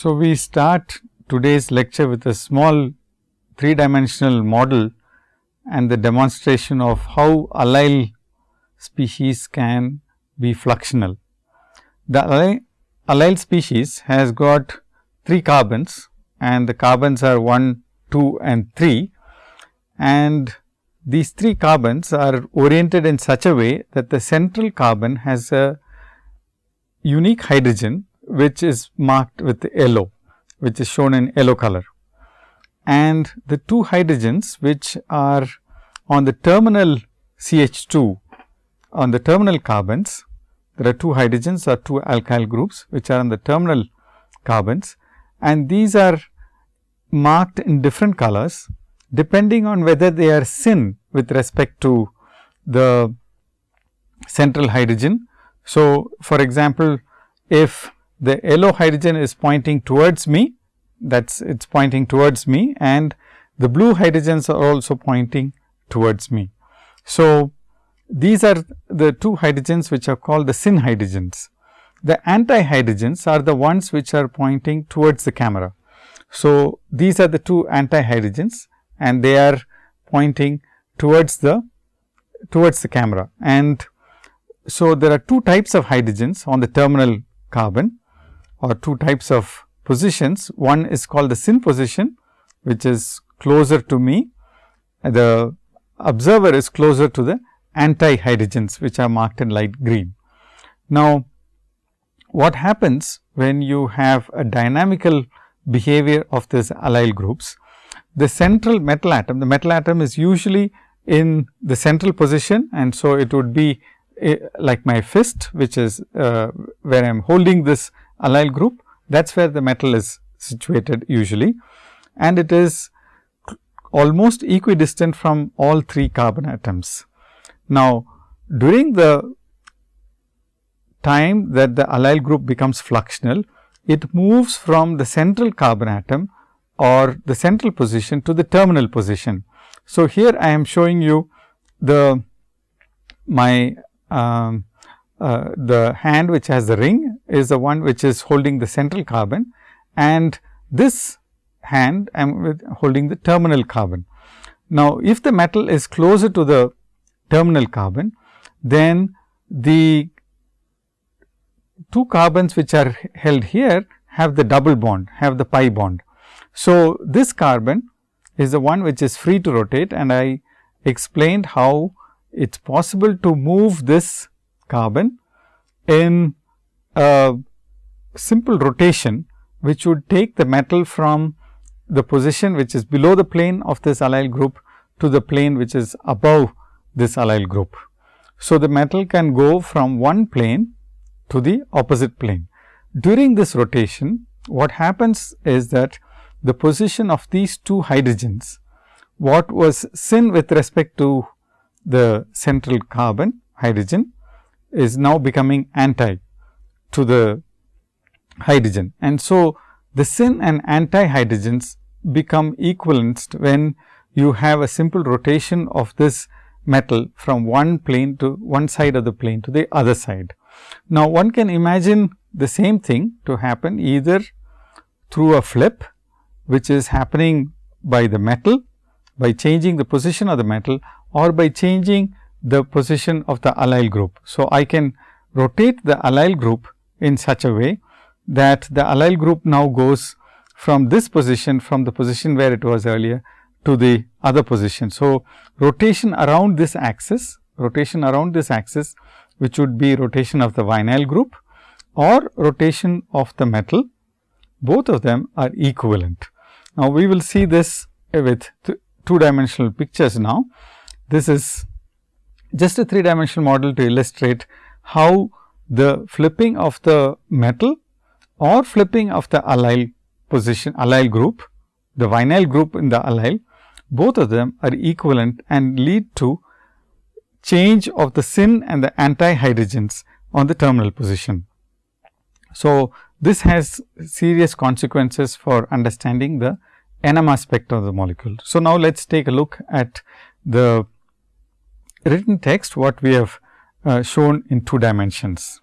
So, we start today's lecture with a small three dimensional model and the demonstration of how allyl species can be fluxional. The allyl, species has got 3 carbons and the carbons are 1, 2 and 3 and these 3 carbons are oriented in such a way that the central carbon has a unique hydrogen which is marked with yellow, which is shown in yellow color. And the two hydrogens which are on the terminal CH2 on the terminal carbons, there are two hydrogens or two alkyl groups which are on the terminal carbons and these are marked in different colors depending on whether they are syn with respect to the central hydrogen. So, for example, if the yellow hydrogen is pointing towards me that is it is pointing towards me and the blue hydrogens are also pointing towards me. So, these are the two hydrogens which are called the syn hydrogens. The anti hydrogens are the ones which are pointing towards the camera. So, these are the two anti hydrogens and they are pointing towards the towards the camera. And so, there are two types of hydrogens on the terminal carbon or two types of positions. One is called the syn position, which is closer to me. The observer is closer to the anti hydrogens, which are marked in light green. Now, what happens when you have a dynamical behavior of these allyl groups? The central metal atom, the metal atom is usually in the central position and so it would be eh, like my fist, which is uh, where I am holding this allyl group that is where the metal is situated usually and it is almost equidistant from all three carbon atoms. Now, during the time that the allyl group becomes fluxional, it moves from the central carbon atom or the central position to the terminal position. So, here I am showing you the my um, uh, the hand which has the ring is the one which is holding the central carbon and this hand I am holding the terminal carbon. Now, if the metal is closer to the terminal carbon, then the two carbons which are held here have the double bond, have the pi bond. So, this carbon is the one which is free to rotate and I explained how it is possible to move this carbon in a simple rotation which would take the metal from the position which is below the plane of this allyl group to the plane which is above this allyl group. So, the metal can go from one plane to the opposite plane. During this rotation, what happens is that the position of these two hydrogens, what was syn with respect to the central carbon hydrogen is now becoming anti to the hydrogen. And so, the syn and anti hydrogens become equalanced when you have a simple rotation of this metal from one plane to one side of the plane to the other side. Now, one can imagine the same thing to happen either through a flip, which is happening by the metal by changing the position of the metal or by changing the position of the allyl group. So, I can rotate the allyl group in such a way that the allyl group now goes from this position from the position where it was earlier to the other position. So, rotation around this axis, rotation around this axis which would be rotation of the vinyl group or rotation of the metal, both of them are equivalent. Now, we will see this with two dimensional pictures now. This is just a three dimensional model to illustrate how the flipping of the metal or flipping of the allyl position allyl group, the vinyl group in the allyl, both of them are equivalent and lead to change of the syn and the anti hydrogens on the terminal position. So, this has serious consequences for understanding the NMR aspect of the molecule. So, now let us take a look at the written text what we have uh, shown in two dimensions.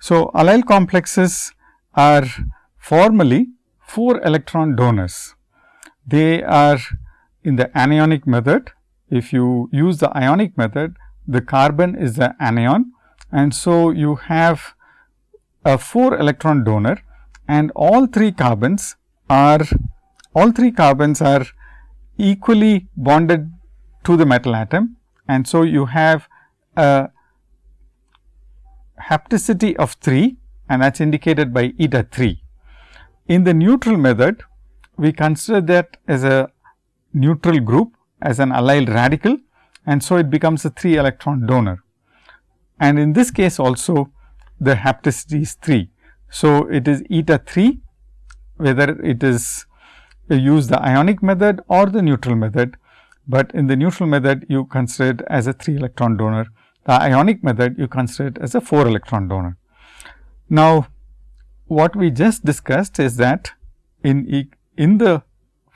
So, allyl complexes are formally 4 electron donors. They are in the anionic method. If you use the ionic method, the carbon is the anion and so you have a 4 electron donor and all 3 carbons are all 3 carbons are equally bonded to the metal atom and so you have a hapticity of 3 and that is indicated by eta 3. In the neutral method, we consider that as a neutral group as an allyl radical and so it becomes a 3 electron donor. And in this case also the hapticity is 3. So, it is eta 3 whether it is use the ionic method or the neutral method, but in the neutral method you consider it as a 3 electron donor. The ionic method you consider it as a 4 electron donor. Now, what we just discussed is that in, in the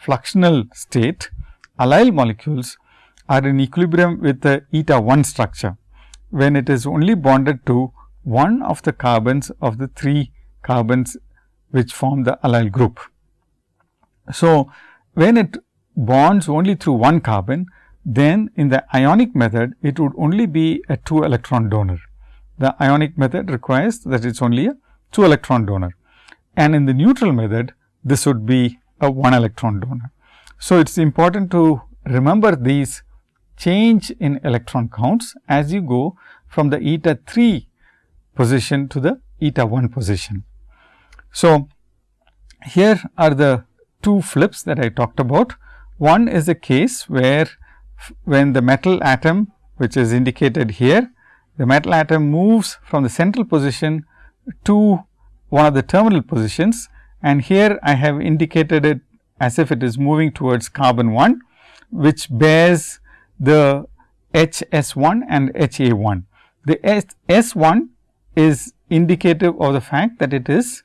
fluxional state, allyl molecules are in equilibrium with the eta 1 structure, when it is only bonded to one of the carbons of the 3 carbons which form the allyl group. So, when it bonds only through one carbon, then in the ionic method it would only be a 2 electron donor. The ionic method requires that it is only a 2 electron donor and in the neutral method this would be a 1 electron donor. So, it is important to remember these change in electron counts as you go from the eta 3 position to the eta 1 position. So, here are the two flips that I talked about. One is a case where when the metal atom which is indicated here, the metal atom moves from the central position to one of the terminal positions and here I have indicated it as if it is moving towards carbon 1, which bears the H S 1 and H A 1. The S, S 1 is indicative of the fact that it is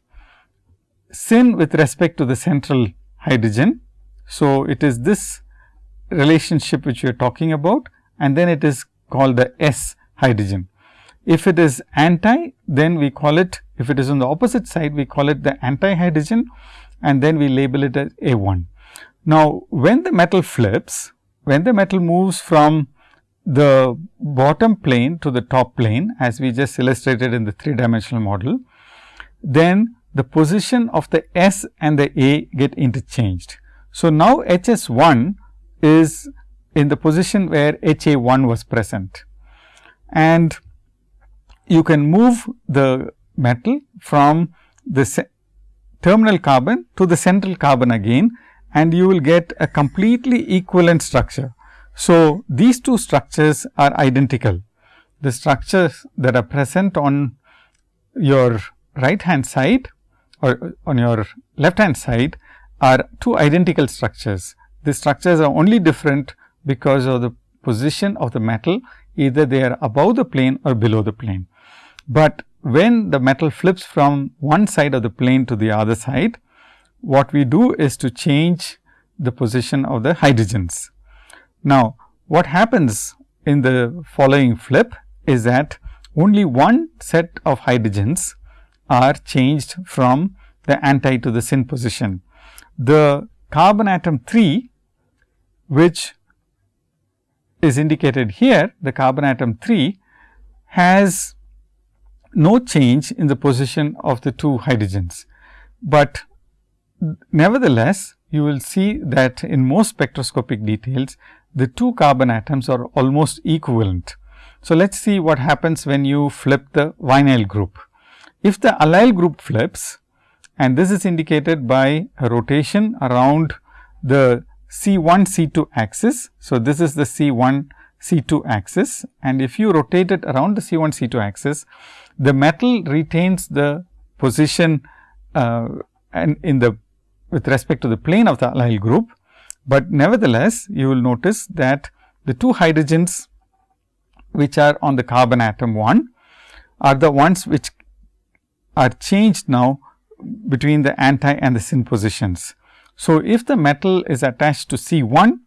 syn with respect to the central hydrogen. So, it is this relationship which we are talking about and then it is called the S hydrogen. If it is anti, then we call it, if it is on the opposite side, we call it the anti hydrogen and then we label it as A 1. Now, when the metal flips, when the metal moves from the bottom plane to the top plane as we just illustrated in the three dimensional model, then the position of the S and the A get interchanged. So, now H S 1 is in the position where H A 1 was present and you can move the metal from the terminal carbon to the central carbon again and you will get a completely equivalent structure. So, these two structures are identical. The structures that are present on your right hand side or on your left hand side are two identical structures. The structures are only different because of the position of the metal either they are above the plane or below the plane. But when the metal flips from one side of the plane to the other side, what we do is to change the position of the hydrogens. Now, what happens in the following flip is that only one set of hydrogens are changed from the anti to the syn position. The carbon atom 3, which is indicated here, the carbon atom 3 has no change in the position of the two hydrogens. But nevertheless, you will see that in most spectroscopic details, the two carbon atoms are almost equivalent. So, let us see what happens when you flip the vinyl group. If the allyl group flips and this is indicated by a rotation around the C 1 C 2 axis. So, this is the C 1 C 2 axis and if you rotate it around the C 1 C 2 axis, the metal retains the position uh, and in the with respect to the plane of the allyl group, but nevertheless you will notice that the two hydrogens which are on the carbon atom 1 are the ones which are changed now between the anti and the syn positions. So, if the metal is attached to C 1,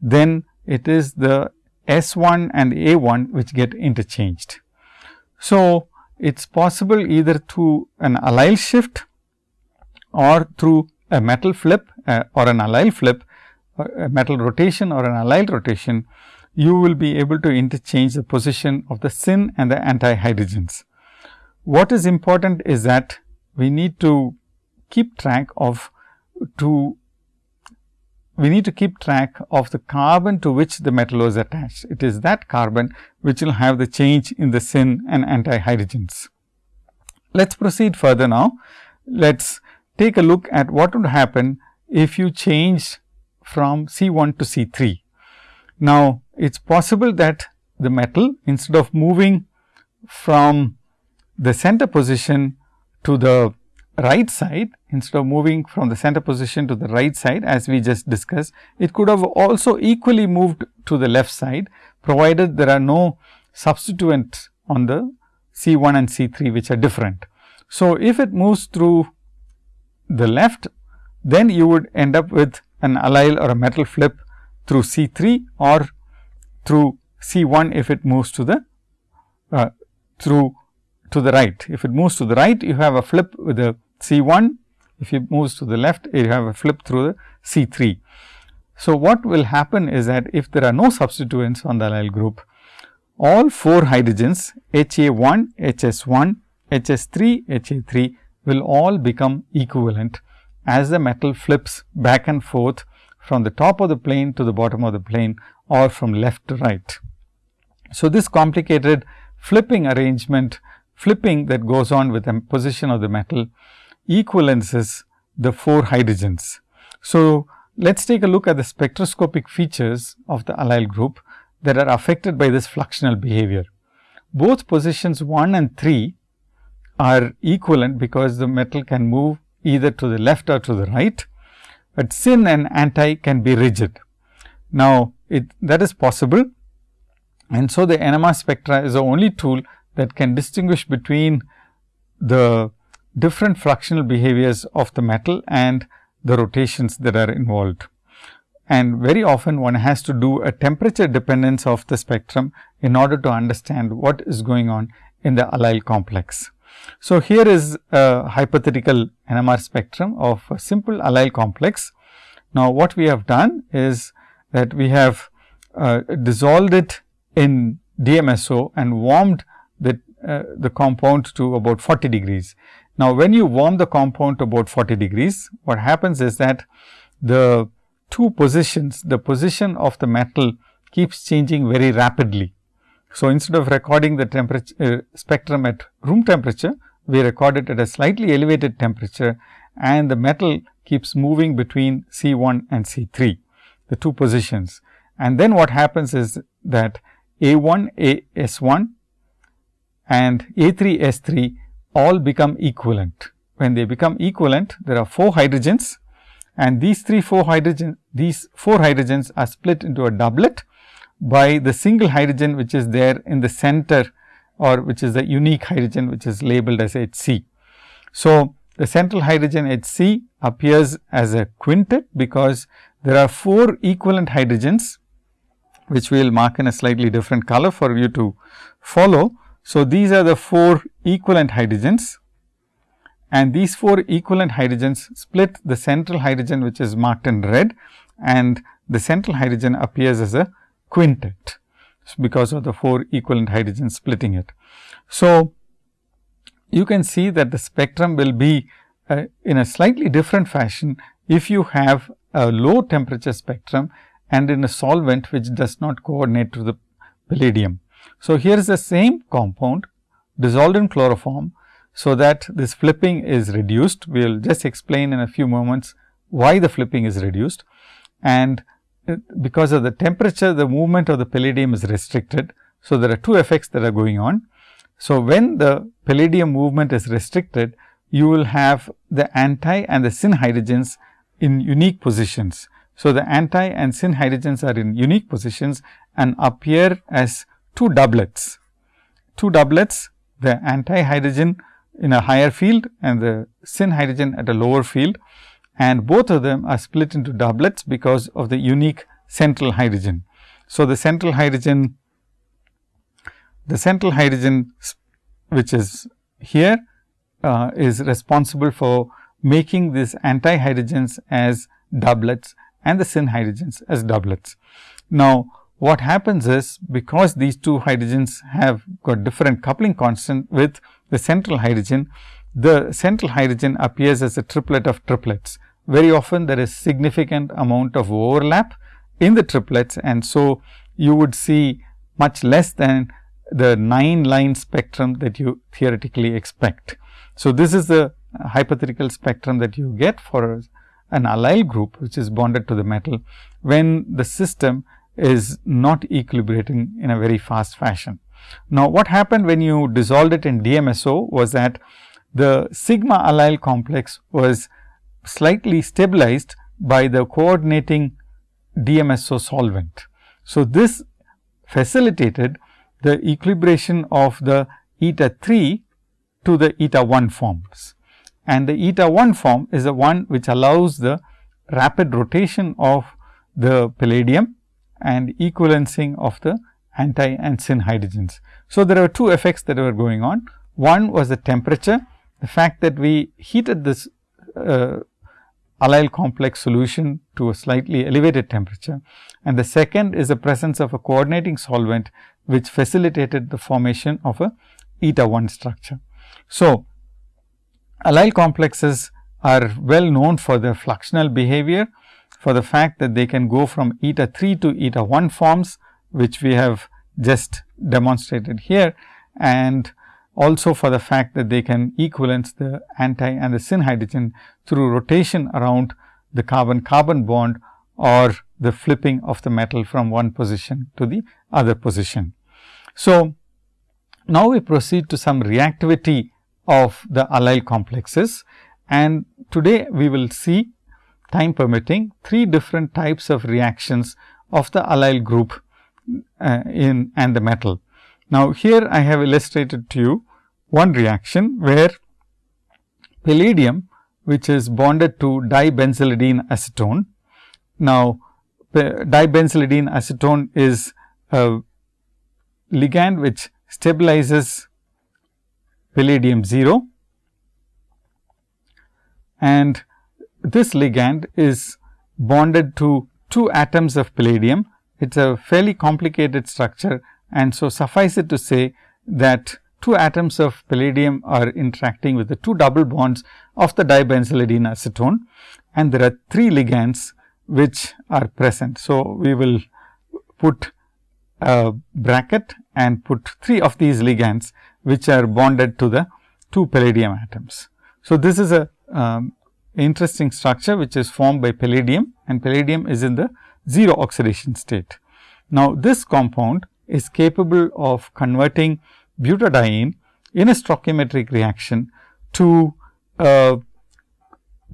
then it is the S 1 and A 1 which get interchanged. So, it is possible either through an allyl shift or through a metal flip uh, or an allyl flip, a metal rotation or an allyl rotation, you will be able to interchange the position of the syn and the anti hydrogens. What is important is that we need to keep track of to we need to keep track of the carbon to which the metal was attached. It is that carbon which will have the change in the syn and anti hydrogens. Let us proceed further now. Let us take a look at what would happen if you change from C 1 to C 3. Now, it is possible that the metal instead of moving from the center position to the right side instead of moving from the center position to the right side as we just discussed, it could have also equally moved to the left side provided there are no substituents on the C 1 and C 3 which are different. So, if it moves through the left, then you would end up with an allyl or a metal flip through C 3 or through C 1 if it moves to the uh, through to the right. If it moves to the right, you have a flip with the C 1. If it moves to the left, you have a flip through the C 3. So, what will happen is that if there are no substituents on the allyl group, all 4 hydrogens HA 1, HS 1, HS 3, HA 3 will all become equivalent as the metal flips back and forth from the top of the plane to the bottom of the plane or from left to right. So, this complicated flipping arrangement flipping that goes on with the position of the metal equivalences the 4 hydrogens. So, let us take a look at the spectroscopic features of the allyl group that are affected by this fluxional behavior. Both positions 1 and 3 are equivalent because the metal can move either to the left or to the right, but syn and anti can be rigid. Now, it, that is possible and so the NMR spectra is the only tool that can distinguish between the different fluxional behaviors of the metal and the rotations that are involved. And very often one has to do a temperature dependence of the spectrum in order to understand what is going on in the allyl complex. So, here is a hypothetical NMR spectrum of a simple allyl complex. Now, what we have done is that we have uh, dissolved it in DMSO and warmed the, uh, compound to about 40 degrees. Now, when you warm the compound to about 40 degrees, what happens is that the two positions, the position of the metal keeps changing very rapidly. So, instead of recording the temperature uh, spectrum at room temperature, we record it at a slightly elevated temperature and the metal keeps moving between C 1 and C 3, the two positions. And then what happens is that A 1 A S 1 and A 3 S 3 all become equivalent. When they become equivalent, there are 4 hydrogens and these 3 4 hydrogen these 4 hydrogens are split into a doublet by the single hydrogen which is there in the center or which is the unique hydrogen which is labeled as H c. So, the central hydrogen H c appears as a quintet because there are 4 equivalent hydrogens which we will mark in a slightly different color for you to follow. So, these are the 4 equivalent hydrogens and these 4 equivalent hydrogens split the central hydrogen which is marked in red and the central hydrogen appears as a quintet because of the 4 equivalent hydrogens splitting it. So, you can see that the spectrum will be uh, in a slightly different fashion if you have a low temperature spectrum and in a solvent which does not coordinate to the palladium. So, here is the same compound dissolved in chloroform. So, that this flipping is reduced. We will just explain in a few moments why the flipping is reduced and uh, because of the temperature the movement of the palladium is restricted. So, there are two effects that are going on. So, when the palladium movement is restricted, you will have the anti and the syn hydrogens in unique positions. So, the anti and syn hydrogens are in unique positions and appear as two doublets. Two doublets, the anti hydrogen in a higher field and the syn hydrogen at a lower field and both of them are split into doublets because of the unique central hydrogen. So, the central hydrogen the central hydrogen which is here uh, is responsible for making these anti hydrogens as doublets and the syn hydrogens as doublets. Now, what happens is because these two hydrogens have got different coupling constant with the central hydrogen, the central hydrogen appears as a triplet of triplets. Very often there is significant amount of overlap in the triplets and so you would see much less than the 9 line spectrum that you theoretically expect. So, this is the hypothetical spectrum that you get for an allyl group which is bonded to the metal when the system is not equilibrating in a very fast fashion. Now, what happened when you dissolved it in DMSO was that the sigma allyl complex was slightly stabilized by the coordinating DMSO solvent. So, this facilitated the equilibration of the eta 3 to the eta 1 forms. And the eta 1 form is the one which allows the rapid rotation of the palladium and equalencing of the anti and syn hydrogens. So, there are two effects that were going on. One was the temperature, the fact that we heated this uh, allyl complex solution to a slightly elevated temperature. And the second is the presence of a coordinating solvent, which facilitated the formation of a eta 1 structure. So, allyl complexes are well known for their fluxional behavior, for the fact that they can go from eta 3 to eta 1 forms, which we have just demonstrated here and also for the fact that they can equivalence the anti and the syn hydrogen through rotation around the carbon carbon bond or the flipping of the metal from one position to the other position. So, now we proceed to some reactivity of the allyl complexes and today we will see time permitting three different types of reactions of the allyl group uh, in and the metal. Now, here I have illustrated to you one reaction where palladium which is bonded to dibenzylidene acetone. Now, dibenzylidene acetone is a ligand which stabilizes palladium 0 and this ligand is bonded to two atoms of palladium. It is a fairly complicated structure and so suffice it to say that two atoms of palladium are interacting with the two double bonds of the dibenzylidene acetone and there are three ligands which are present. So, we will put a bracket and put three of these ligands which are bonded to the two palladium atoms. So, this is a um, interesting structure which is formed by palladium and palladium is in the 0 oxidation state. Now, this compound is capable of converting butadiene in a stoichiometric reaction to uh,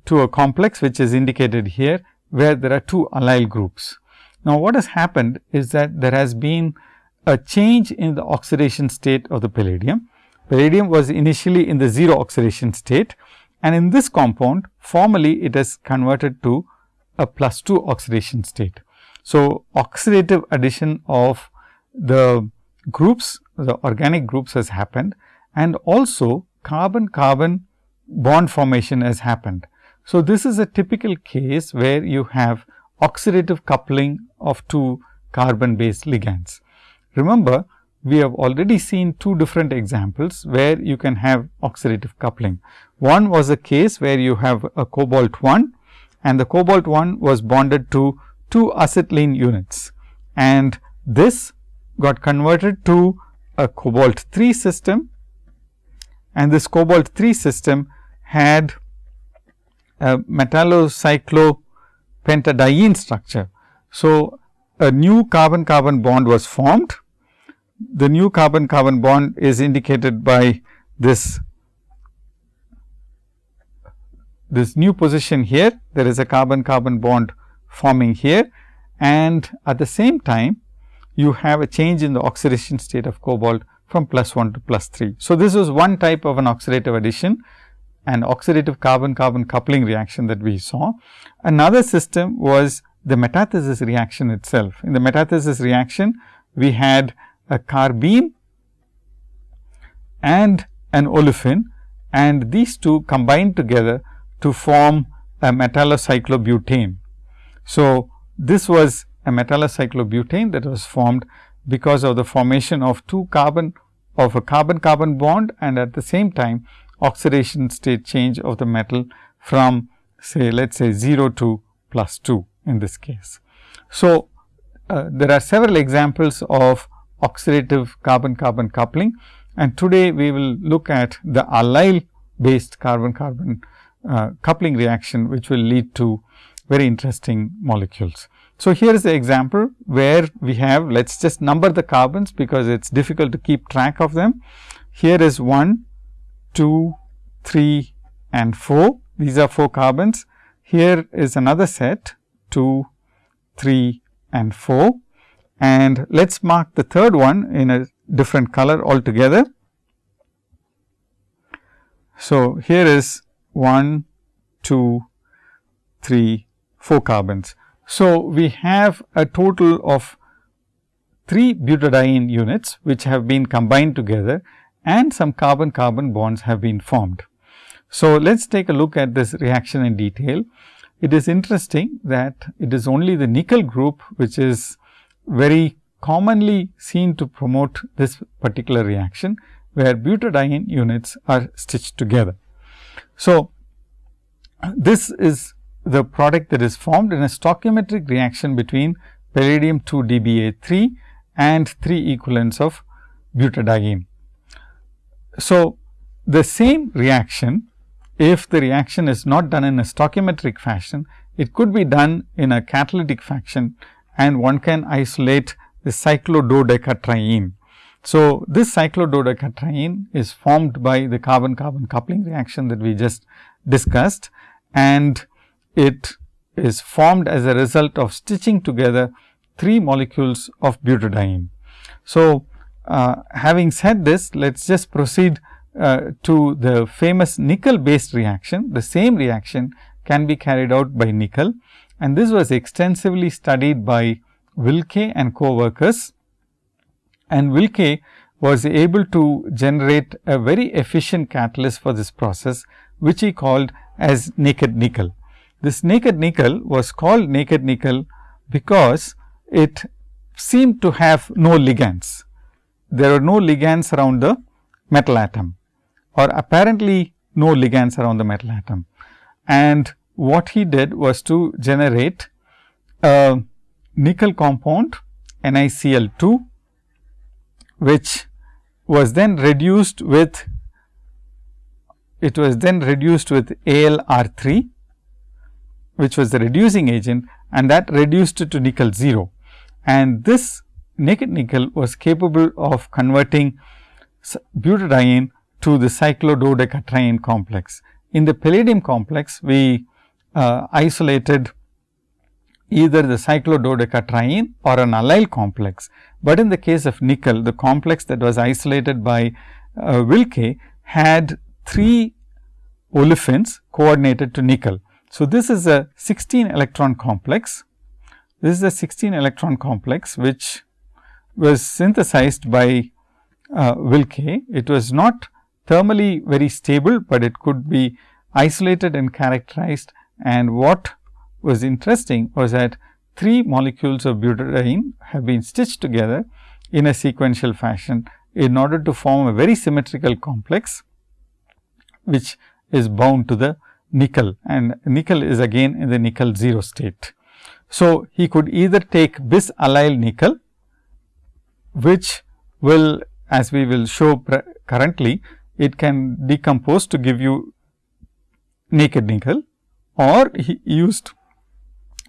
to a complex which is indicated here where there are two allyl groups. Now, what has happened is that there has been a change in the oxidation state of the palladium. Palladium was initially in the 0 oxidation state and in this compound formally it is converted to a plus 2 oxidation state. So, oxidative addition of the groups the organic groups has happened and also carbon carbon bond formation has happened. So, this is a typical case where you have oxidative coupling of two carbon based ligands. Remember, we have already seen two different examples where you can have oxidative coupling. One was a case where you have a cobalt 1 and the cobalt 1 was bonded to two acetylene units and this got converted to a cobalt 3 system and this cobalt 3 system had a metallocyclopentadiene structure. So, a new carbon carbon bond was formed. The new carbon carbon bond is indicated by this this new position here there is a carbon carbon bond forming here and at the same time you have a change in the oxidation state of cobalt from plus 1 to plus 3. So, this was one type of an oxidative addition an oxidative carbon carbon coupling reaction that we saw. Another system was the metathesis reaction itself. In the metathesis reaction, we had a carbene and an olefin and these two combine together to form a metallocyclobutane. So, this was a metallocyclobutane that was formed because of the formation of two carbon of a carbon carbon bond and at the same time oxidation state change of the metal from say let us say 0 to plus 2 in this case. So, uh, there are several examples of oxidative carbon carbon coupling and today we will look at the allyl based carbon carbon uh, coupling reaction which will lead to very interesting molecules. So, here is the example where we have let us just number the carbons because it is difficult to keep track of them. Here is 1, 2, 3 and 4 these are 4 carbons. Here is another set 2, 3 and 4 and let us mark the third one in a different color altogether. So, here is 1, 2, 3, 4 carbons. So, we have a total of 3 butadiene units which have been combined together and some carbon carbon bonds have been formed. So, let us take a look at this reaction in detail. It is interesting that it is only the nickel group which is very commonly seen to promote this particular reaction, where butadiene units are stitched together. So, this is the product that is formed in a stoichiometric reaction between palladium 2 dBa3 and 3 equivalents of butadiene. So, the same reaction if the reaction is not done in a stoichiometric fashion, it could be done in a catalytic fashion and one can isolate the cyclododecatriene. So, this cyclododecatriene is formed by the carbon carbon coupling reaction that we just discussed and it is formed as a result of stitching together three molecules of butadiene. So, uh, having said this, let us just proceed uh, to the famous nickel based reaction, the same reaction can be carried out by nickel and this was extensively studied by Wilke and co-workers and Wilke was able to generate a very efficient catalyst for this process, which he called as naked nickel. This naked nickel was called naked nickel because it seemed to have no ligands. There are no ligands around the metal atom or apparently no ligands around the metal atom. And what he did was to generate a nickel compound NiCl2, which was then reduced with it was then reduced with AlR3, which was the reducing agent and that reduced it to nickel 0. And this naked nickel was capable of converting butadiene to the cyclododecatriene complex. In the palladium complex, we uh, isolated either the cyclododecatriene or an allyl complex, but in the case of nickel, the complex that was isolated by uh, Wilke had three olefins coordinated to nickel. So, this is a 16 electron complex. This is a 16 electron complex, which was synthesized by uh, Wilke. It was not thermally very stable, but it could be isolated and characterized. And what was interesting was that three molecules of butadiene have been stitched together in a sequential fashion in order to form a very symmetrical complex, which is bound to the nickel and nickel is again in the nickel 0 state. So, he could either take bis allyl nickel, which will as we will show currently it can decompose to give you naked nickel or he used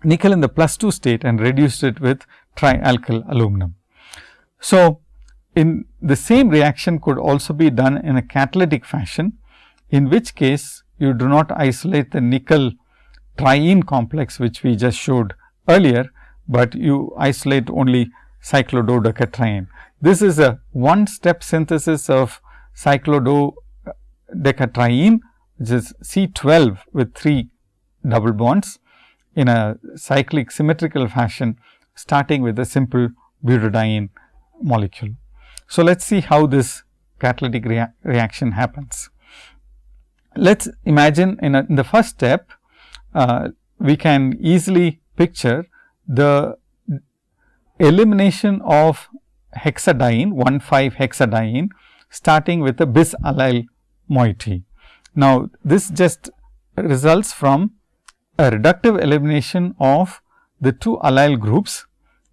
nickel in the plus 2 state and reduced it with trialkyl aluminum. So, in the same reaction could also be done in a catalytic fashion, in which case you do not isolate the nickel triene complex, which we just showed earlier, but you isolate only cyclododecatriene. This is a one step synthesis of cyclododecatriene which is C12 with 3 double bonds in a cyclic symmetrical fashion starting with a simple butadiene molecule. So, let us see how this catalytic rea reaction happens. Let us imagine in, a, in, the first step, uh, we can easily picture the elimination of hexadiene 1 5 hexadiene starting with a bis allyl moiety. Now, this just results from a reductive elimination of the two allyl groups,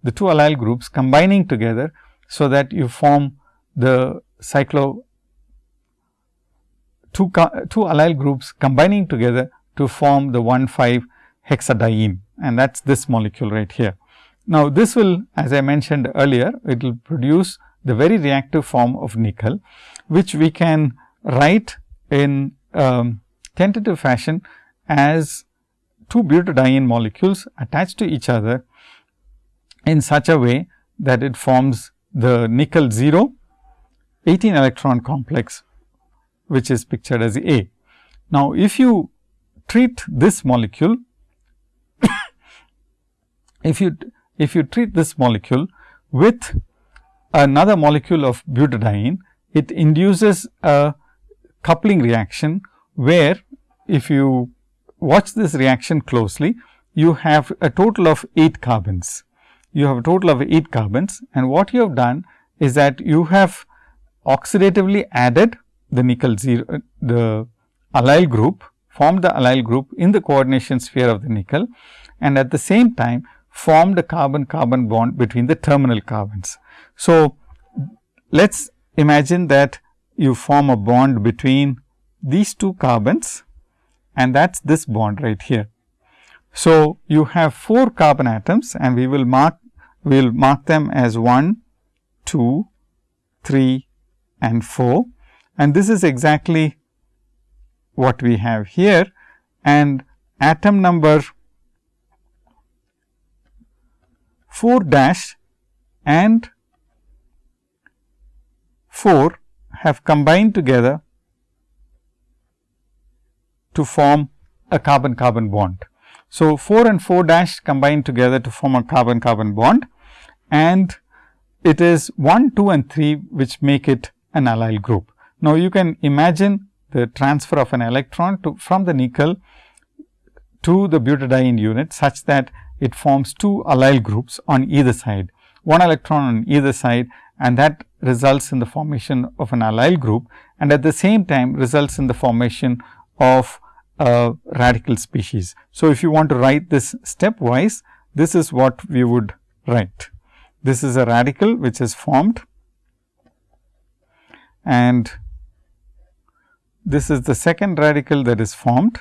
the two allyl groups combining together. So, that you form the cyclo two, two allyl groups combining together to form the 1 5 hexadiene and that is this molecule right here. Now, this will as I mentioned earlier, it will produce the very reactive form of nickel, which we can write in um, tentative fashion as two butadiene molecules attached to each other in such a way that it forms the nickel 0 18 electron complex which is pictured as A. Now, if you treat this molecule, if you if you treat this molecule with another molecule of butadiene, it induces a coupling reaction, where if you watch this reaction closely, you have a total of 8 carbons. You have a total of 8 carbons and what you have done is that you have oxidatively added the nickel 0, uh, the allyl group, formed the allyl group in the coordination sphere of the nickel and at the same time formed a carbon carbon bond between the terminal carbons. So, let us imagine that you form a bond between these two carbons and that is this bond right here. So, you have 4 carbon atoms and we will mark we will mark them as 1, 2, 3 and 4 and this is exactly what we have here and atom number 4 dash and 4 have combined together to form a carbon carbon bond. So, 4 and 4 dash combine together to form a carbon carbon bond and it is 1, 2 and 3 which make it an allyl group. Now, you can imagine the transfer of an electron to from the nickel to the butadiene unit such that it forms two allyl groups on either side, one electron on either side and that results in the formation of an allyl group and at the same time results in the formation of a radical species. So, if you want to write this stepwise, this is what we would write. This is a radical which is formed and this is the second radical that is formed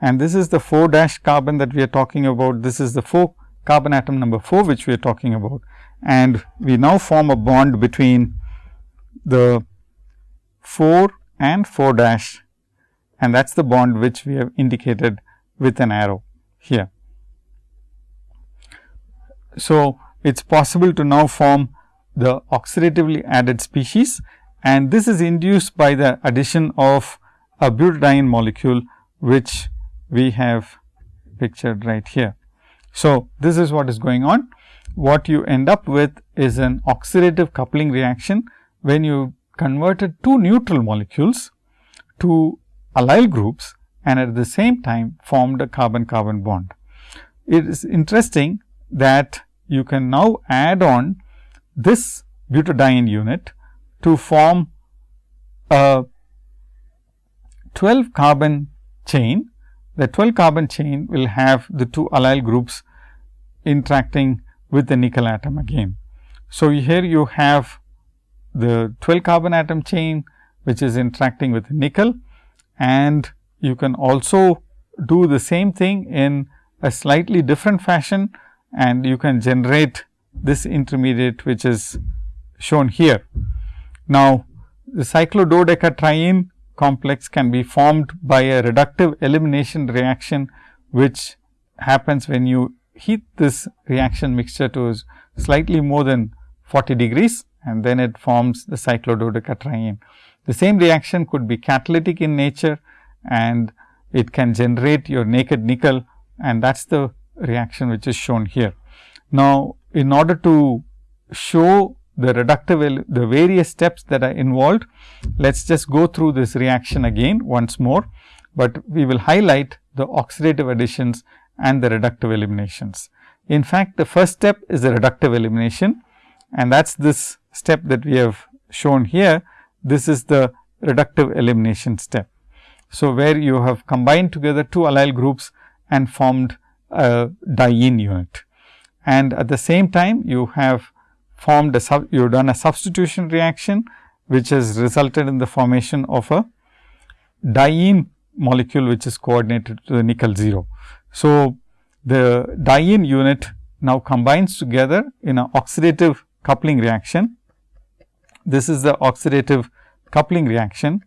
and this is the 4 dash carbon that we are talking about. This is the 4 carbon atom number 4 which we are talking about and we now form a bond between the 4 and 4 dash and that is the bond which we have indicated with an arrow here. So, it is possible to now form the oxidatively added species and this is induced by the addition of a butadiene molecule which we have pictured right here. So, this is what is going on. What you end up with is an oxidative coupling reaction when you converted two neutral molecules to allyl groups and at the same time formed a carbon carbon bond. It is interesting that you can now add on this butadiene unit to form a 12 carbon chain. The 12 carbon chain will have the two allyl groups interacting with the nickel atom again. So, here you have the 12 carbon atom chain which is interacting with nickel. And you can also do the same thing in a slightly different fashion. And you can generate this intermediate which is shown here. Now, the cyclododecatriene complex can be formed by a reductive elimination reaction which happens when you heat this reaction mixture to slightly more than 40 degrees and then it forms the cyclododecatriene. The same reaction could be catalytic in nature and it can generate your naked nickel and that is the reaction which is shown here. Now, in order to show the reductive, the various steps that are involved. Let us just go through this reaction again once more, but we will highlight the oxidative additions and the reductive eliminations. In fact, the first step is the reductive elimination and that is this step that we have shown here. This is the reductive elimination step. So, where you have combined together two allyl groups and formed a diene unit. And at the same time, you have formed a sub, you have done a substitution reaction, which has resulted in the formation of a diene molecule, which is coordinated to the nickel 0. So, the diene unit now combines together in an oxidative coupling reaction. This is the oxidative coupling reaction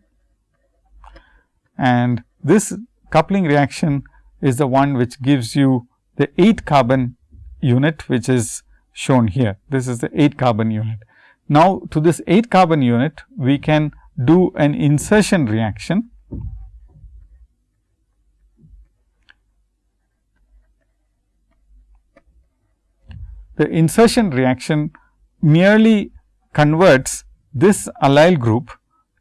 and this coupling reaction is the one which gives you the 8 carbon unit which is shown here. This is the 8 carbon unit. Now, to this 8 carbon unit we can do an insertion reaction. The insertion reaction merely converts this allyl group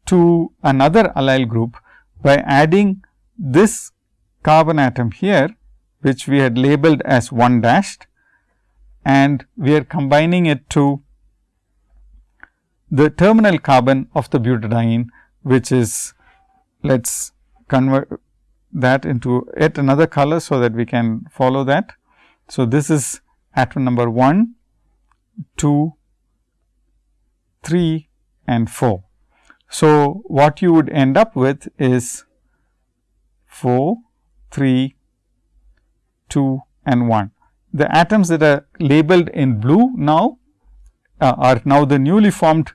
to another allyl group by adding this carbon atom here, which we had labeled as 1 dashed and we are combining it to the terminal carbon of the butadiene, which is let us convert that into yet another color. So, that we can follow that. So, this is atom number 1, 2, 3 and 4. So, what you would end up with is 4, 3, 2 and 1. The atoms that are labeled in blue now uh, are now the newly formed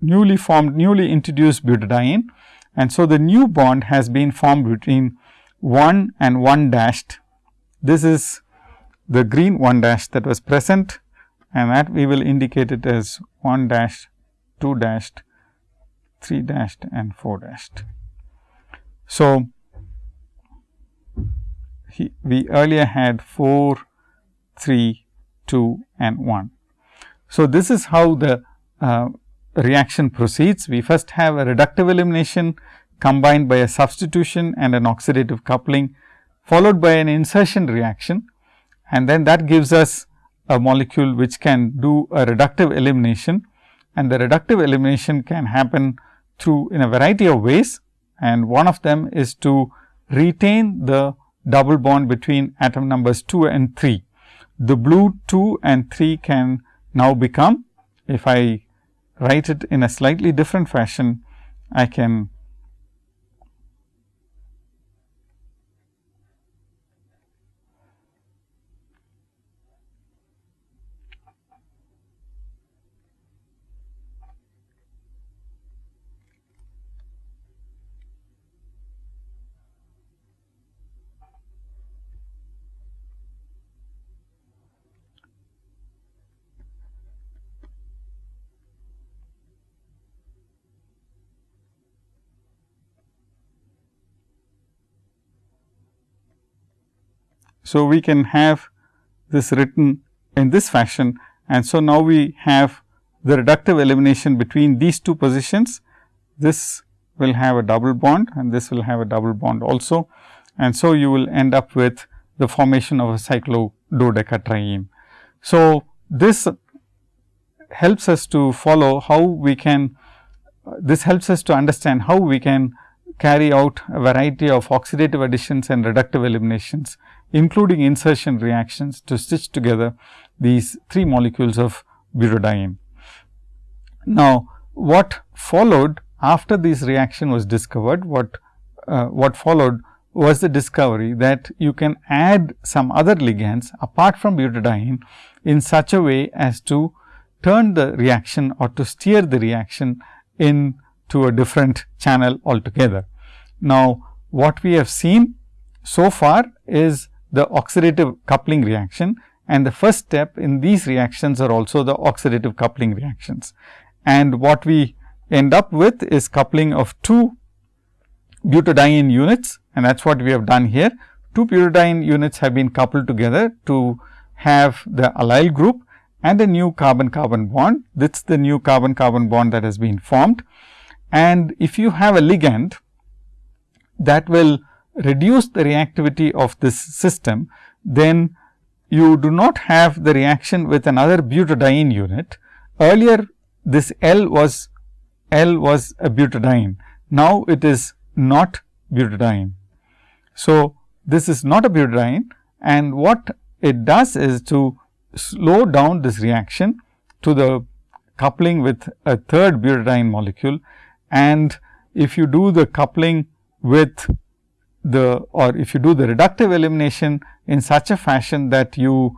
newly formed newly introduced butadiene and so the new bond has been formed between 1 and 1 dashed. This is the green 1 dash that was present and that we will indicate it as 1 dash, 2 dashed, 3 dashed and 4 dashed. So, he, we earlier had 4, 3, 2 and 1. So, this is how the uh, reaction proceeds. We first have a reductive elimination combined by a substitution and an oxidative coupling followed by an insertion reaction and then that gives us a molecule which can do a reductive elimination and the reductive elimination can happen through in a variety of ways and one of them is to retain the double bond between atom numbers 2 and 3. The blue 2 and 3 can now become, if I write it in a slightly different fashion, I can So, we can have this written in this fashion and so now we have the reductive elimination between these two positions. This will have a double bond and this will have a double bond also. And so, you will end up with the formation of a cyclododecatriene. So, this helps us to follow how we can, this helps us to understand how we can carry out a variety of oxidative additions and reductive eliminations including insertion reactions to stitch together these three molecules of butadiene. Now, what followed after this reaction was discovered, what, uh, what followed was the discovery that you can add some other ligands apart from butadiene in such a way as to turn the reaction or to steer the reaction into a different channel altogether. Now, what we have seen so far is the oxidative coupling reaction and the first step in these reactions are also the oxidative coupling reactions. And what we end up with is coupling of two butadiene units and that is what we have done here. Two butadiene units have been coupled together to have the allyl group and a new carbon carbon bond. This is the new carbon carbon bond that has been formed. And if you have a ligand that will reduce the reactivity of this system, then you do not have the reaction with another butadiene unit. Earlier this L was L was a butadiene. Now, it is not butadiene. So, this is not a butadiene and what it does is to slow down this reaction to the coupling with a third butadiene molecule. And if you do the coupling with the or if you do the reductive elimination in such a fashion that you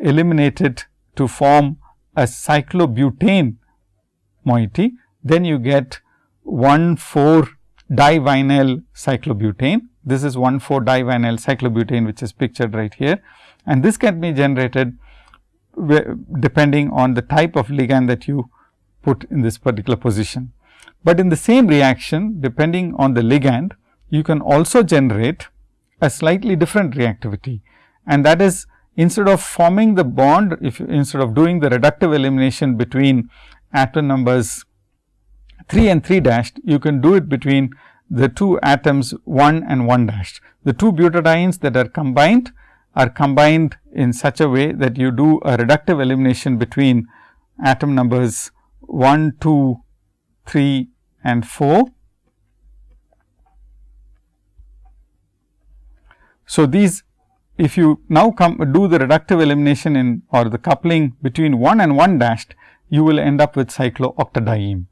eliminate it to form a cyclobutane moiety, then you get 1 4 divinyl cyclobutane. This is 1 4 divinyl cyclobutane which is pictured right here and this can be generated depending on the type of ligand that you put in this particular position. But in the same reaction depending on the ligand you can also generate a slightly different reactivity and that is instead of forming the bond if instead of doing the reductive elimination between atom numbers 3 and 3 dashed you can do it between the two atoms 1 and 1 dashed. The two butadienes that are combined are combined in such a way that you do a reductive elimination between atom numbers 1, 2, 3 and 4. So, these if you now come do the reductive elimination in or the coupling between 1 and 1 dashed, you will end up with cyclooctadiene.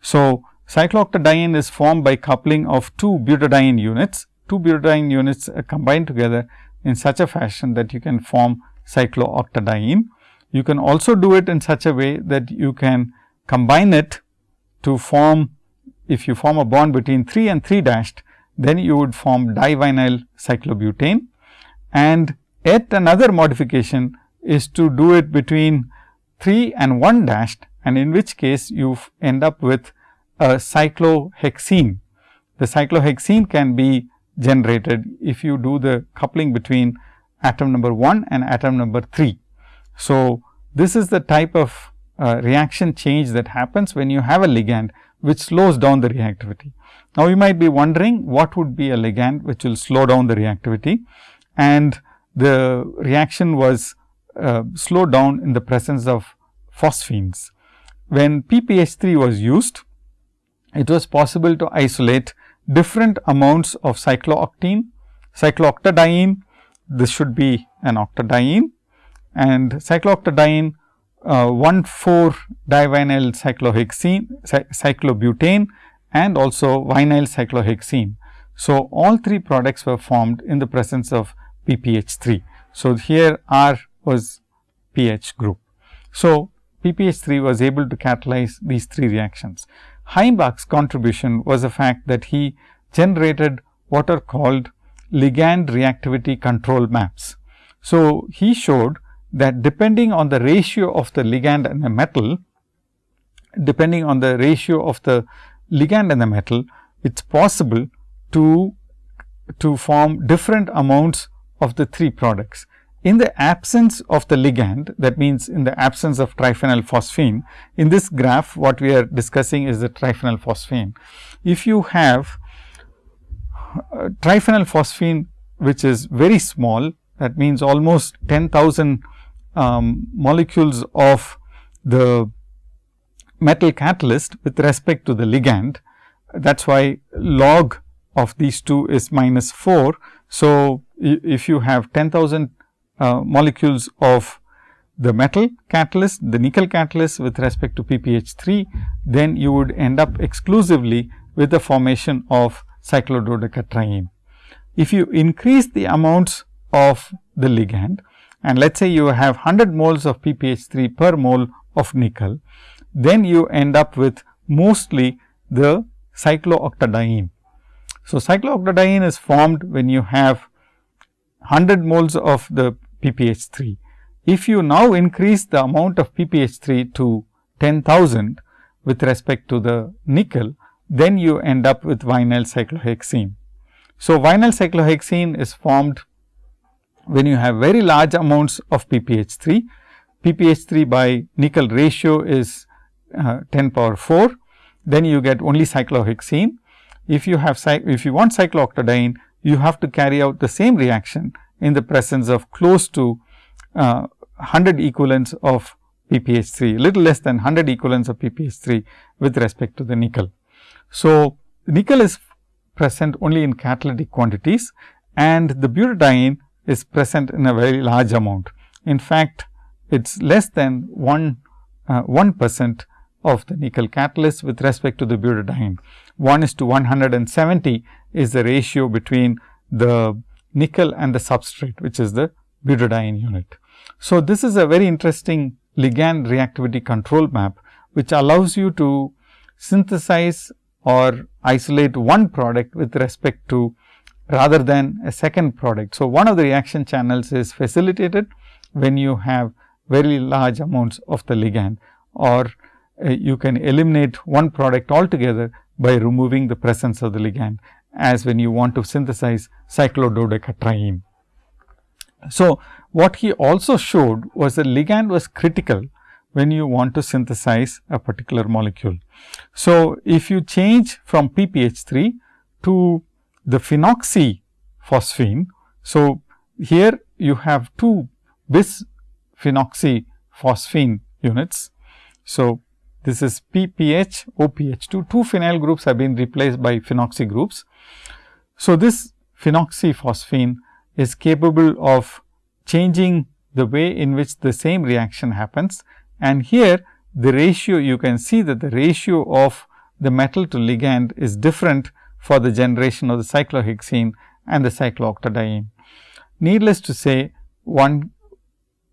So, cyclooctadiene is formed by coupling of two butadiene units. Two butadiene units are combined together in such a fashion that you can form cyclooctadiene. You can also do it in such a way that you can combine it to form, if you form a bond between 3 and 3 dashed, then you would form divinyl cyclobutane. And yet another modification is to do it between 3 and 1 dashed and in which case you end up with a cyclohexene. The cyclohexene can be generated if you do the coupling between atom number 1 and atom number 3. So, this is the type of uh, reaction change that happens when you have a ligand which slows down the reactivity. Now, you might be wondering what would be a ligand which will slow down the reactivity and the reaction was uh, slowed down in the presence of phosphines. When PPH3 was used, it was possible to isolate different amounts of cyclooctene, cyclooctadiene, this should be an octadiene and cyclooctadiene uh, 1 4 divinyl cyclohexene, cyclobutane and also vinyl cyclohexene. So, all three products were formed in the presence of PPH3. So, here R was Ph group. So, PPH3 was able to catalyze these three reactions. Heimbach's contribution was the fact that he generated what are called ligand reactivity control maps. So, he showed that depending on the ratio of the ligand and the metal, depending on the ratio of the ligand and the metal, it is possible to, to form different amounts of the three products. In the absence of the ligand, that means in the absence of triphenyl phosphine, in this graph what we are discussing is the triphenyl phosphine. If you have uh, triphenyl phosphine which is very small, that means almost 10,000 um, molecules of the metal catalyst with respect to the ligand. That is why log of these two is minus 4. So, if you have 10,000 uh, molecules of the metal catalyst, the nickel catalyst with respect to PPH3, then you would end up exclusively with the formation of cyclododecatriene. If you increase the amounts of the ligand and let us say you have 100 moles of PPH3 per mole of nickel, then you end up with mostly the cyclooctadiene. So, cyclooctadiene is formed when you have 100 moles of the PPH3. If you now increase the amount of PPH3 to 10,000 with respect to the nickel, then you end up with vinyl cyclohexene. So, vinyl cyclohexene is formed when you have very large amounts of PPH3. PPH3 by nickel ratio is uh, 10 power 4, then you get only cyclohexene. If you have if you want cyclooctadiene, you have to carry out the same reaction in the presence of close to uh, 100 equivalents of PPH3, little less than 100 equivalents of PPH3 with respect to the nickel. So, nickel is present only in catalytic quantities and the butadiene is present in a very large amount. In fact, it is less than 1 uh, 1 percent of the nickel catalyst with respect to the butadiene. 1 is to 170 is the ratio between the nickel and the substrate, which is the butadiene unit. So, this is a very interesting ligand reactivity control map, which allows you to synthesize or isolate one product with respect to rather than a second product. So, one of the reaction channels is facilitated when you have very large amounts of the ligand or uh, you can eliminate one product altogether by removing the presence of the ligand as when you want to synthesize cyclododecatriene. So, what he also showed was the ligand was critical when you want to synthesize a particular molecule. So, if you change from PPH3 to the phenoxyphosphine. So, here you have two bis phenoxyphosphine units. So, this is PPH, OPH, two, two phenyl groups have been replaced by phenoxy groups. So, this phenoxyphosphine is capable of changing the way in which the same reaction happens. And here the ratio you can see that the ratio of the metal to ligand is different for the generation of the cyclohexene and the cyclooctadiene. Needless to say, one,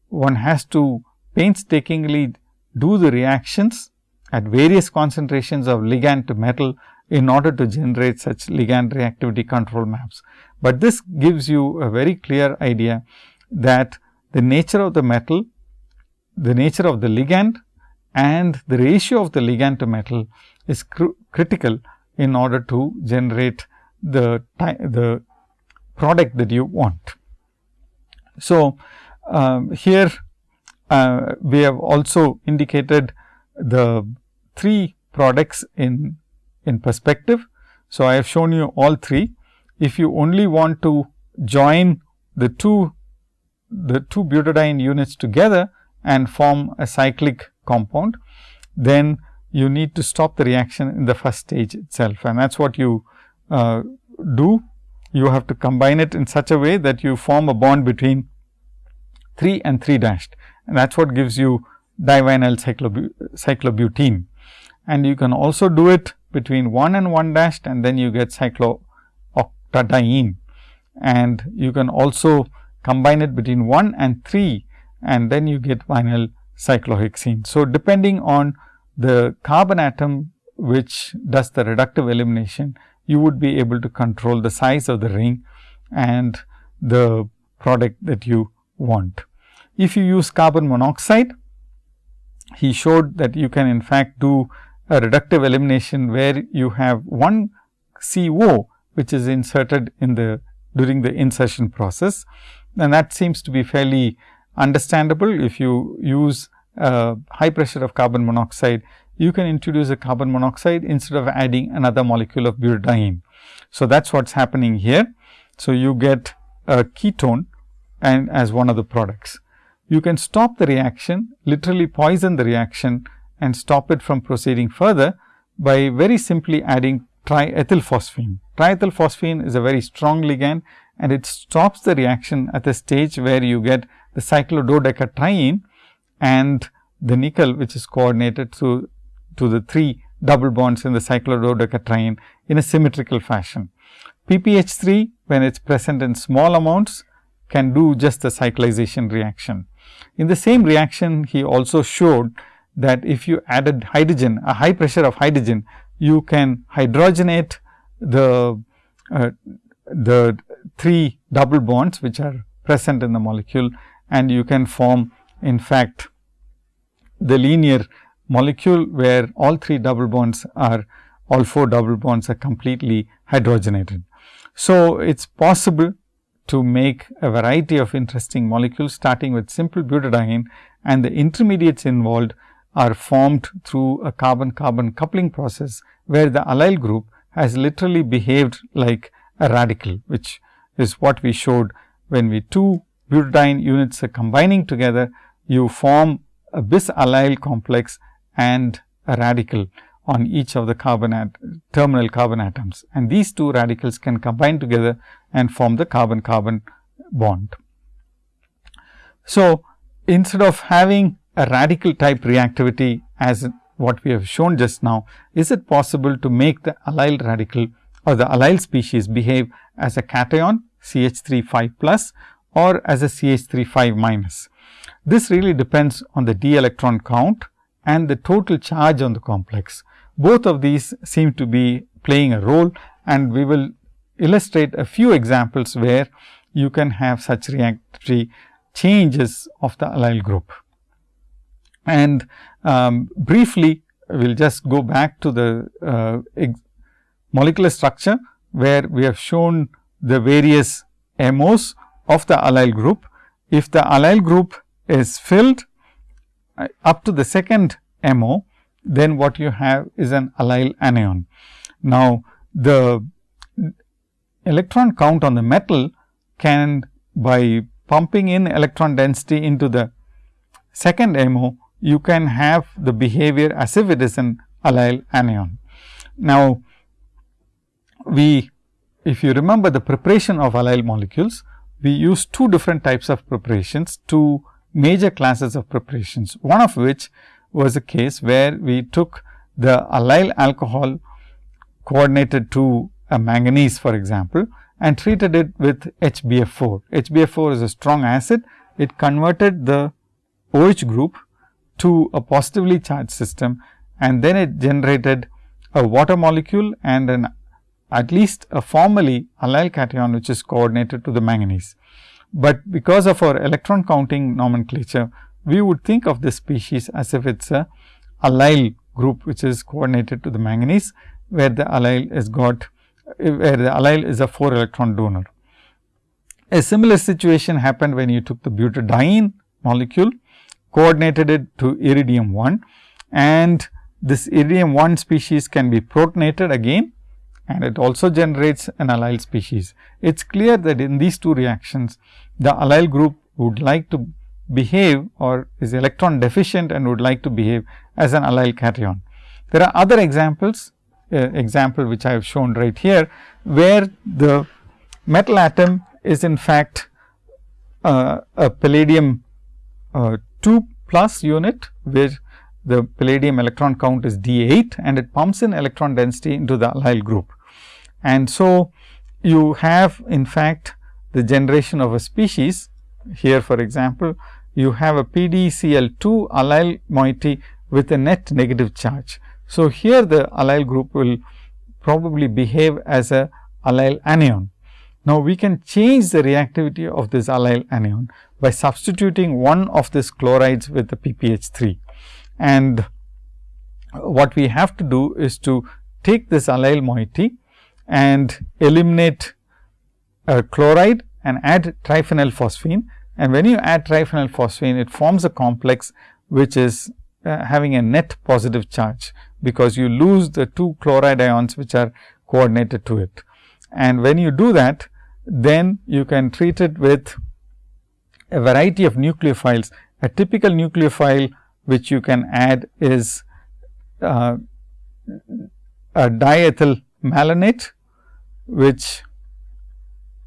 one has to painstakingly do the reactions at various concentrations of ligand to metal in order to generate such ligand reactivity control maps. But this gives you a very clear idea that the nature of the metal, the nature of the ligand and the ratio of the ligand to metal is cr critical in order to generate the, the product that you want. So, um, here uh, we have also indicated the three products in, in perspective. So, I have shown you all three. If you only want to join the two the two butadiene units together and form a cyclic compound, then you need to stop the reaction in the first stage itself and that is what you uh, do. You have to combine it in such a way that you form a bond between 3 and 3 dashed and that is what gives you divinyl cyclobutene. And you can also do it between 1 and 1 dashed and then you get cyclooctadiene and you can also combine it between 1 and 3 and then you get vinyl cyclohexene. So, depending on the carbon atom which does the reductive elimination, you would be able to control the size of the ring and the product that you want. If you use carbon monoxide, he showed that you can in fact do a reductive elimination where you have one CO which is inserted in the during the insertion process and that seems to be fairly understandable if you use uh, high pressure of carbon monoxide, you can introduce a carbon monoxide instead of adding another molecule of butadiene. So, that is what is happening here. So, you get a ketone and as one of the products. You can stop the reaction, literally poison the reaction and stop it from proceeding further by very simply adding triethylphosphine. Triethylphosphine is a very strong ligand and it stops the reaction at the stage where you get the cyclododecatriene and the nickel which is coordinated to, to the 3 double bonds in the cyclododecatriene in a symmetrical fashion. PPH3 when it is present in small amounts can do just the cyclization reaction. In the same reaction he also showed that if you added hydrogen a high pressure of hydrogen you can hydrogenate the uh, the 3 double bonds which are present in the molecule and you can form in fact the linear molecule where all 3 double bonds are all 4 double bonds are completely hydrogenated. So, it is possible to make a variety of interesting molecules starting with simple butadiene and the intermediates involved are formed through a carbon carbon coupling process, where the allyl group has literally behaved like a radical, which is what we showed when we two butadiene units are combining together, you form a bis allyl complex and a radical on each of the carbon terminal carbon atoms and these two radicals can combine together and form the carbon carbon bond. So, instead of having a radical type reactivity as what we have shown just now, is it possible to make the allyl radical or the allyl species behave as a cation CH 3 5 plus or as a CH 3 5 minus. This really depends on the d electron count and the total charge on the complex. Both of these seem to be playing a role and we will illustrate a few examples where you can have such reactivity changes of the allyl group. And um, briefly, we will just go back to the uh, molecular structure, where we have shown the various MOs of the allyl group. If the allyl group is filled uh, up to the second MO, then what you have is an allyl anion. Now, the electron count on the metal can by pumping in electron density into the second MO, you can have the behavior as if it is an allyl anion. Now, we if you remember the preparation of allyl molecules, we use two different types of preparations, two major classes of preparations. One of which was a case where we took the allyl alcohol coordinated to a manganese for example, and treated it with HBF4. HBF4 is a strong acid. It converted the OH group to a positively charged system and then it generated a water molecule and an at least a formally allyl cation which is coordinated to the manganese. But because of our electron counting nomenclature, we would think of this species as if it is a allyl group which is coordinated to the manganese, where the allyl is got where the allyl is a 4 electron donor. A similar situation happened when you took the butadiene molecule, coordinated it to iridium 1 and this iridium 1 species can be protonated again and it also generates an allyl species. It is clear that in these two reactions, the allyl group would like to behave or is electron deficient and would like to behave as an allyl cation. There are other examples uh, example which I have shown right here, where the metal atom is in fact uh, a palladium uh, 2 plus unit, where the palladium electron count is D 8 and it pumps in electron density into the allyl group. And so, you have in fact the generation of a species here for example, you have a PdCl2 allyl moiety with a net negative charge. So, here the allyl group will probably behave as a allyl anion. Now, we can change the reactivity of this allyl anion by substituting one of these chlorides with the PPH 3. And what we have to do is to take this allyl moiety and eliminate a chloride and add triphenyl phosphine. And when you add triphenyl phosphine, it forms a complex which is uh, having a net positive charge because you lose the two chloride ions which are coordinated to it. And when you do that, then you can treat it with a variety of nucleophiles. A typical nucleophile which you can add is uh, a diethyl malonate, which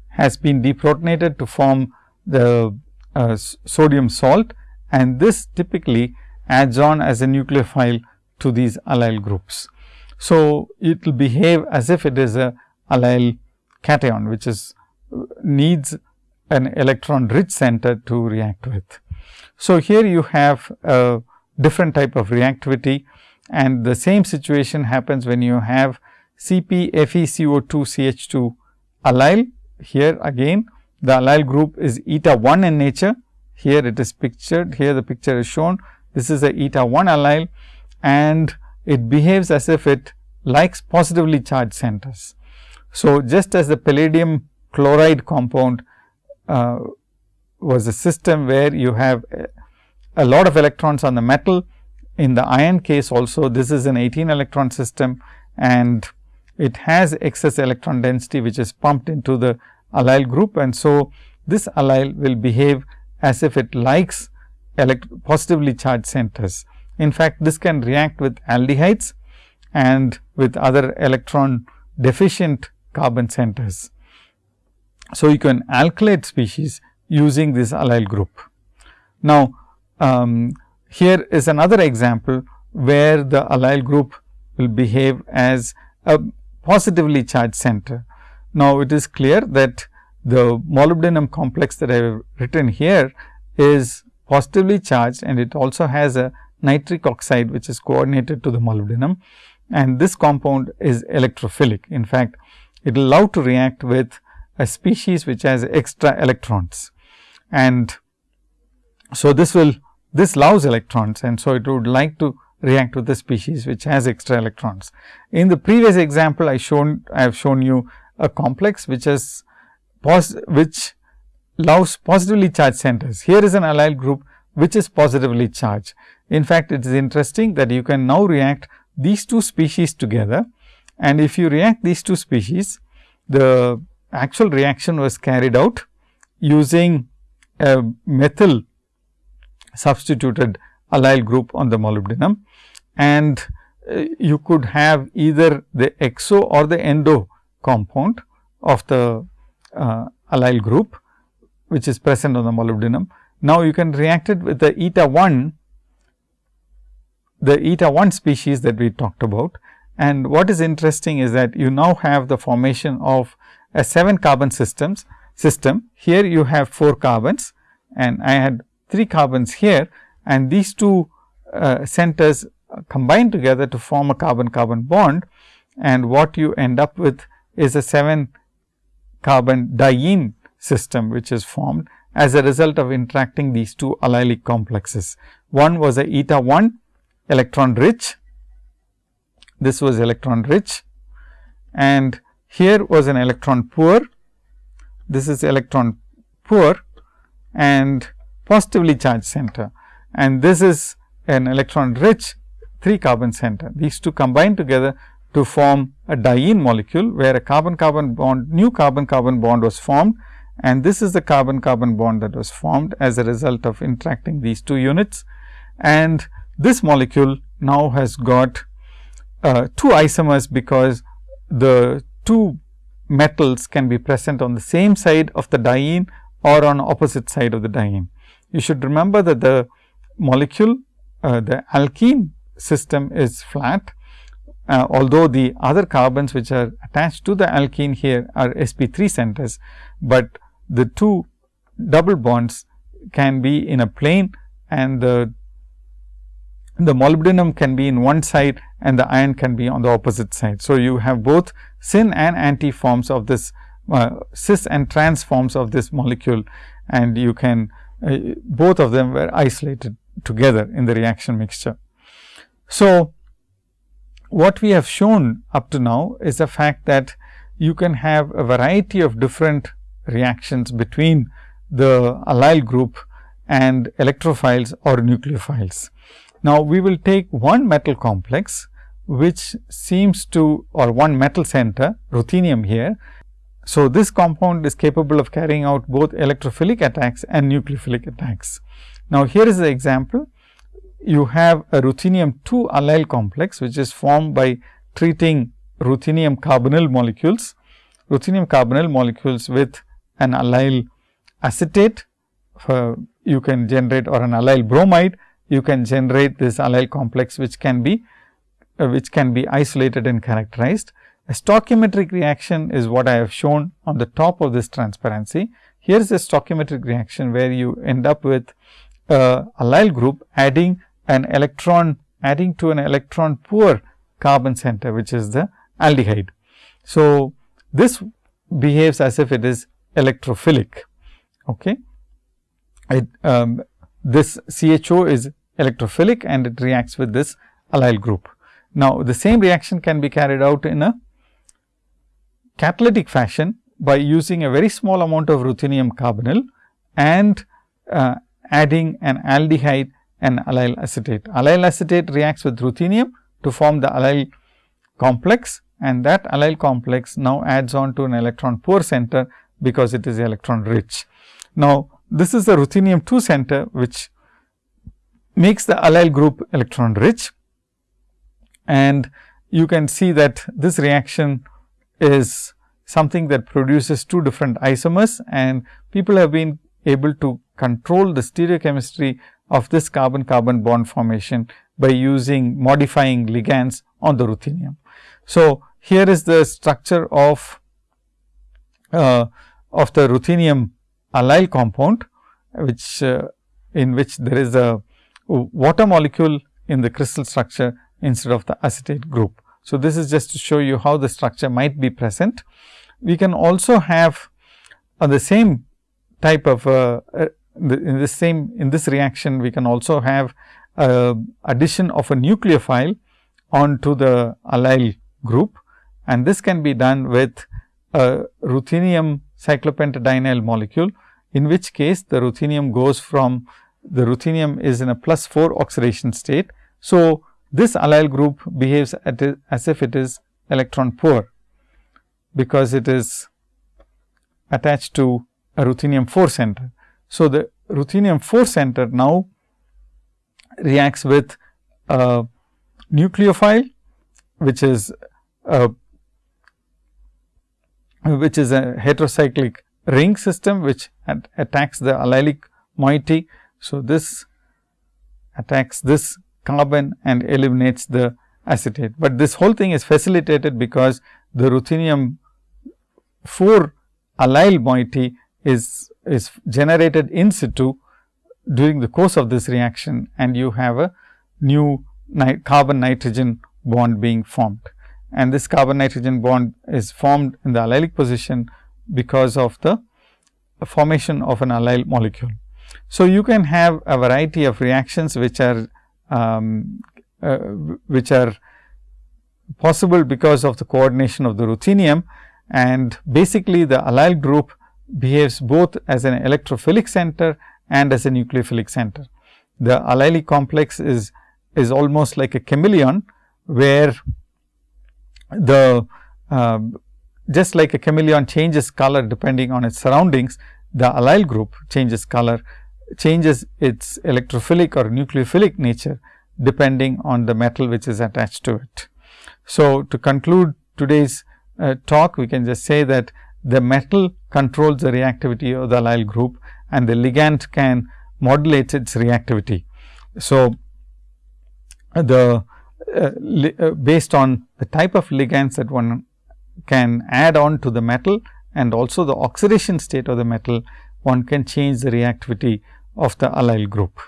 has been deprotonated to form the uh, sodium salt and this typically adds on as a nucleophile to these allyl groups. So, it will behave as if it is a allyl cation, which is needs an electron rich center to react with. So, here you have a different type of reactivity and the same situation happens when you have CpFeCO2 CH2 allyl. Here again the allyl group is eta 1 in nature. Here it is pictured, here the picture is shown. This is a eta 1 allyl and it behaves as if it likes positively charged centers. So, just as the palladium chloride compound uh, was a system where you have a, lot of electrons on the metal. In the iron case also this is an 18 electron system and it has excess electron density which is pumped into the allyl group and so this allyl will behave as if it likes positively charged centers. In fact, this can react with aldehydes and with other electron deficient carbon centers. So, you can alkylate species using this allyl group. Now, um, here is another example where the allyl group will behave as a positively charged center. Now, it is clear that the molybdenum complex that I have written here is positively charged and it also has a nitric oxide which is coordinated to the molybdenum and this compound is electrophilic. In fact, it will allow to react with a species which has extra electrons and so this will this loves electrons and so it would like to react with the species which has extra electrons. In the previous example I shown I have shown you a complex which has pos which loves positively charged centers. Here is an allyl group which is positively charged. In fact, it is interesting that you can now react these two species together and if you react these two species, the actual reaction was carried out using a methyl substituted allyl group on the molybdenum and uh, you could have either the exo or the endo compound of the uh, allyl group which is present on the molybdenum. Now, you can react it with the eta 1 the eta 1 species that we talked about. And what is interesting is that you now have the formation of a 7 carbon systems system. Here you have 4 carbons and I had 3 carbons here and these two uh, centers combine together to form a carbon carbon bond. And what you end up with is a 7 carbon diene system which is formed as a result of interacting these two allylic complexes. One was a eta 1 electron rich, this was electron rich. And here was an electron poor, this is electron poor. And positively charged center and this is an electron rich 3 carbon center. These two combine together to form a diene molecule, where a carbon carbon bond new carbon carbon bond was formed and this is the carbon carbon bond that was formed as a result of interacting these two units. And this molecule now has got uh, two isomers, because the two metals can be present on the same side of the diene or on opposite side of the diene. You should remember that the molecule uh, the alkene system is flat, uh, although the other carbons which are attached to the alkene here are sp3 centers, but the two double bonds can be in a plane and the the molybdenum can be in one side and the iron can be on the opposite side. So, you have both syn and anti forms of this uh, cis and trans forms of this molecule and you can Uh, both of them were isolated together in the reaction mixture. So, what we have shown up to now is the fact that you can have a variety of different reactions between the allyl group and electrophiles or nucleophiles. Now, we will take one metal complex which seems to or one metal center ruthenium here. So, this compound is capable of carrying out both electrophilic attacks and nucleophilic attacks. Now, here is the example you have a ruthenium 2 allyl complex which is formed by treating ruthenium carbonyl molecules, ruthenium carbonyl molecules with an allyl acetate uh, you can generate or an allyl bromide you can generate this allyl complex which can be uh, which can be isolated and characterized. A stoichiometric reaction is what I have shown on the top of this transparency. Here is a stoichiometric reaction where you end up with a allyl group adding an electron adding to an electron poor carbon center which is the aldehyde. So, this behaves as if it is electrophilic. Okay. It, um, this CHO is electrophilic and it reacts with this allyl group. Now, the same reaction can be carried out in a catalytic fashion by using a very small amount of ruthenium carbonyl and uh, adding an aldehyde an allyl acetate. Allyl acetate reacts with ruthenium to form the allyl complex and that allyl complex now adds on to an electron poor center because it is electron rich. Now, this is the ruthenium 2 center which makes the allyl group electron rich and you can see that this reaction is something that produces two different isomers and people have been able to control the stereochemistry of this carbon carbon bond formation by using modifying ligands on the ruthenium. So, here is the structure of uh, of the ruthenium allyl compound, which uh, in which there is a water molecule in the crystal structure instead of the acetate group. So, this is just to show you how the structure might be present. We can also have uh, the same type of uh, uh in this same in this reaction we can also have uh, addition of a nucleophile onto the allyl group and this can be done with a ruthenium cyclopentadienyl molecule in which case the ruthenium goes from the ruthenium is in a plus 4 oxidation state. So, this allyl group behaves as if it is electron poor, because it is attached to a ruthenium 4 center. So, the ruthenium 4 center now reacts with a nucleophile, which is a which is a heterocyclic ring system, which attacks the allylic moiety. So, this attacks this carbon and eliminates the acetate, but this whole thing is facilitated because the ruthenium 4 allyl moiety is, is generated in situ during the course of this reaction and you have a new carbon nitrogen bond being formed. And this carbon nitrogen bond is formed in the allylic position because of the formation of an allyl molecule. So, you can have a variety of reactions which are um, uh, which are possible because of the coordination of the ruthenium and basically the allyl group behaves both as an electrophilic center and as a nucleophilic center. The allylic complex is is almost like a chameleon where the uh, just like a chameleon changes color depending on its surroundings, the allyl group changes color, changes its electrophilic or nucleophilic nature depending on the metal which is attached to it. So, to conclude today's uh, talk, we can just say that the metal controls the reactivity of the allyl group and the ligand can modulate its reactivity. So, the uh, uh, based on the type of ligands that one can add on to the metal and also the oxidation state of the metal, one can change the reactivity of the allyl group.